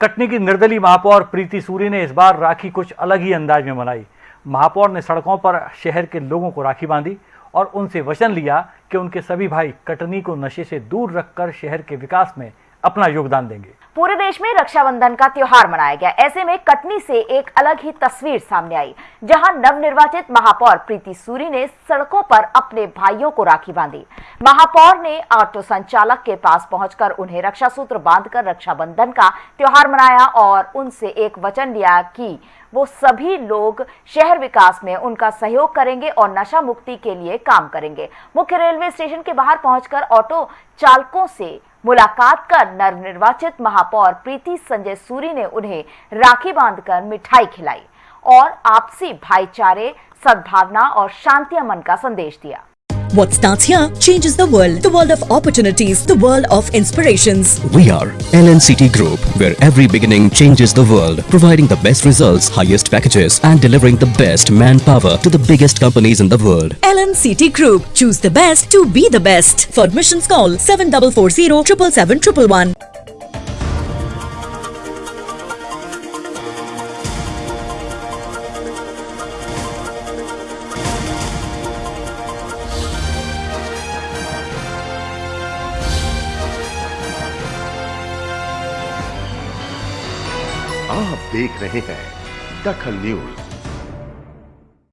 कटनी की निर्दलीय महापौर प्रीति सूरी ने इस बार राखी कुछ अलग ही अंदाज में मनाई। महापौर ने सड़कों पर शहर के लोगों को राखी बांधी और उनसे वचन लिया कि उनके सभी भाई कटनी को नशे से दूर रखकर शहर के विकास में अपना योगदान देंगे। पूरे देश में रक्षाबंधन का त्योहार मनाया गया। ऐसे में कटनी से एक अलग ही तस्वीर सामने आई, जहाँ नवनिर्वाचित महापौर प्रीति सूरी ने सड़कों पर अपने भाइयों को राखी बांधी। महापौर ने ऑटो संचालक के पास पहुंचकर उन्हें रक्षा सूत्र बांधकर रक्षाबंधन का त्योहार मनाया और उनसे एक वचन लिया कि वो सभी लोग शहर विकास में उनका सहयोग करेंगे और नशा मुक्ति के लिए काम करेंगे। मुख्य रेलवे स्टेशन के बाहर पहुंचकर ऑटो चालकों से मुलाकात कर नवनिर्वाचित महापौर प्रीति संजय सूरी ने उन्हें राखी बांधकर मिठाई खिलाई और आपसी भाईचारे, सद्भावना और शांति अमन का संदेश दिया। What starts here changes the world. The world of opportunities, the world of inspirations. We are LNCT Group, where every beginning changes the world, providing the best results, highest packages, and delivering the best manpower to the biggest companies in the world. LNCT Group. Choose the best to be the best. For admissions call 7440 777 आप देख रहे हैं दखल news.